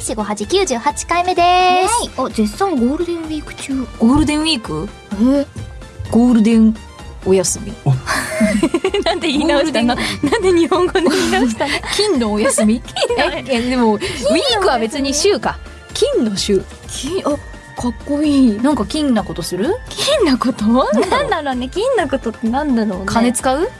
四五八九十八回目です。あ、絶賛ゴールデンウィーク中。ゴールデンウィーク？え？ゴールデンお休み。なんで言い直したの？なんで日本語で言い直したの？金のお休み？ええでもウィークは別に週か。金の週。金、あ、かっこいい。なんか金なことする？金なこと？なんだろう。ね。金なことってなんだろうね。金使う？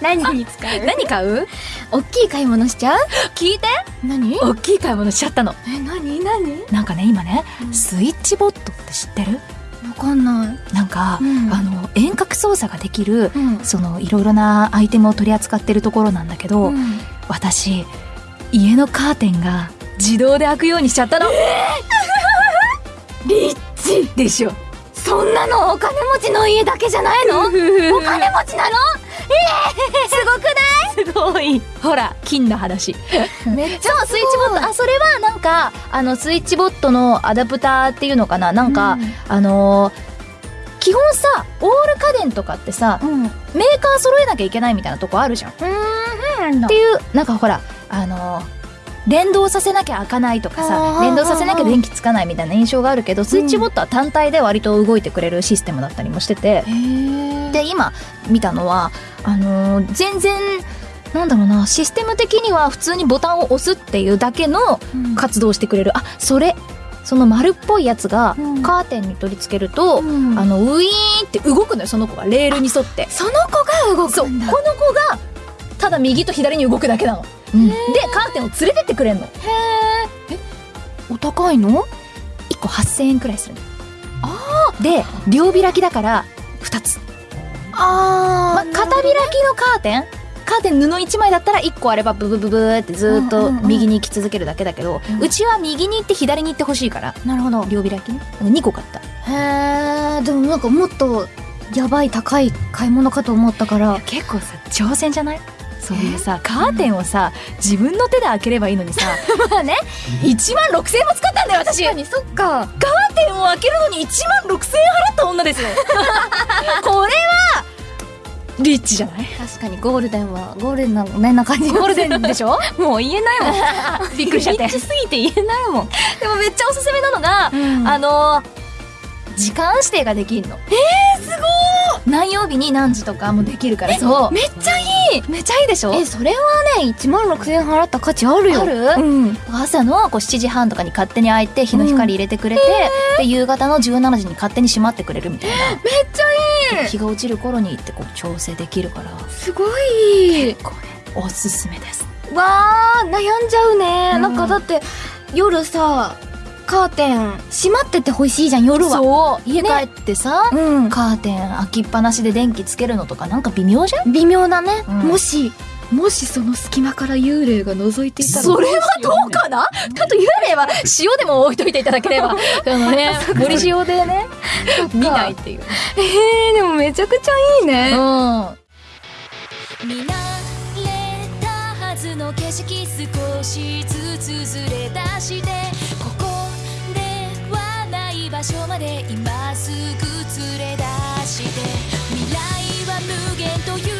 何に使う？何買う？大きい買い物しちゃう？聞いて何？大きい買い物しちゃったの。え、何？何？なんかね今ねうん。スイッチボットって知ってる？わかんない。なんか、うん。あの遠隔操作ができるうん。そのいろいろなアイテムを取り扱ってるところなんだけど、うん。私家のカーテンが自動で開くようにしちゃったの、リッチ！でしょ。そんなのお金持ちの家だけじゃないの？お金持ちなの？すごい？ほら金の話。めっちゃそうスイッチボット。あそれはなんかあのスイッチボットのアダプターっていうのかな？なんか、あのー基本さオール家電とかってさうん。うん。メーカー揃えなきゃいけないみたいなとこあるじゃん。うなんだ。ていうなんかほらあのー連動させなきゃ開かないとかあさー連動させなきゃ電気つかないみたいな印象があるけどスイッチボットは単体で割と動いてくれるシステムだったりもしてて。で今見たのはあのー全然なんだろうなシステム的には普通にボタンを押すっていうだけのうん。活動してくれる。あそれその丸っぽいやつがうん。カーテンに取り付けると、うん。あのウィーンって動くのよその子がレールに沿って。その子が動くんだ。子がただ右と左に動くだけなの、でカーテンを連れてってくれんの。お高いの？1個8000円くらいするの。で両開きだから2つ。あまあ、片開きのカーテンカーテン布1枚だったら1個あればブブブブーってずーっとうんうんうん右に行き続けるだけだけど、うん。うちは右に行って左に行ってほしいから。なるほど。両開きね。2個買った。へえ。でもなんかもっとやばい高い買い物かと思ったから。結構さ挑戦じゃない？そういうさカーテンをさ自分の手で開ければいいのにさ。まあね。1万6000円も使ったんだよ私。カーにそっか。テンを開けるのに1万6000円払った女ですよ。これはリッチじゃない？確かにゴールデンはゴールデンなねな感じ。ゴールデンでしょ？もう言えないもん。びっくりしちゃって。リッチすぎて言えないもん、でもめっちゃおすすめなのが、ああの時間指定ができるの。えー、すごい！何曜日に何時とかもできるからそう。めっちゃいい！めっちゃいいでしょ？えそれはね1万6000円払った価値あるよ。ある？うん。朝のこう7時半とかに勝手に開いて日の光入れてくれて、で夕方の17時に勝手に閉まってくれるみたいな。めっちゃいい日が落ちる頃に行ってこう調整できるから。すごい。結構ねおすすめです。わー悩んじゃうね、うん。なんかだって夜さカーテン閉まっててほしいじゃん夜は。そう。家ね帰ってさ、うん。カーテン開きっぱなしで電気つけるのとかなんか微妙じゃん？微妙だね、うん。もしもしその隙間から幽霊が覗いていたらそれはどうかな？ちょっと幽霊は塩でも置いといていただければ。あのね森塩でね。見ないっていう。えー、でもめちゃくちゃいいね、うん。見慣れたはずの景色少しずつずれ出してここではない場所まで今すぐ連れ出して未来は無限という